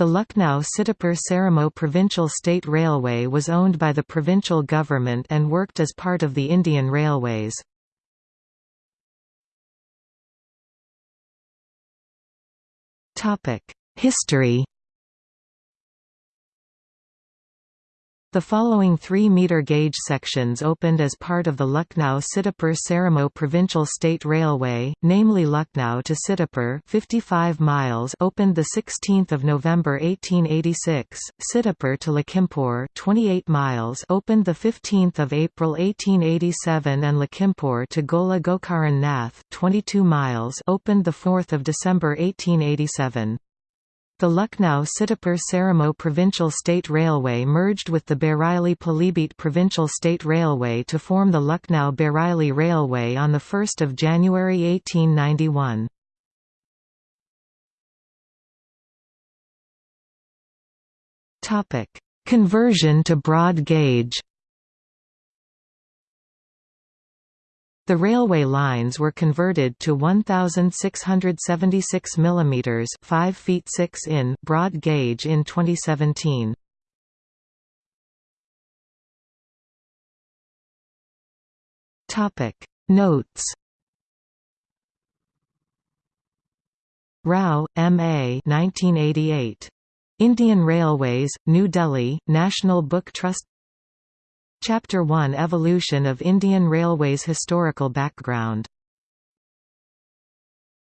The Lucknow-Sitapur-Seramow Provincial State Railway was owned by the provincial government and worked as part of the Indian Railways. History The following 3-metre gauge sections opened as part of the Lucknow-Sitapur-Seramow Provincial State Railway, namely Lucknow to Sitapur 55 miles opened 16 November 1886, Sitapur to Lakhimpur 28 miles opened 15 April 1887 and Lakhimpur to Gola Gokaran Nath 22 miles opened 4 December 1887. The Lucknow-Sitapur-Seramow Provincial State Railway merged with the Bareilly Pilibhit Provincial State Railway to form the Lucknow-Bareilly Railway on 1 January 1891. Conversion to broad gauge The railway lines were converted to 1676 mm 5 feet 6 in broad gauge in 2017. Topic Notes Rao, M. A. 1988. Indian Railways, New Delhi, National Book Trust Chapter 1 Evolution of Indian Railways Historical background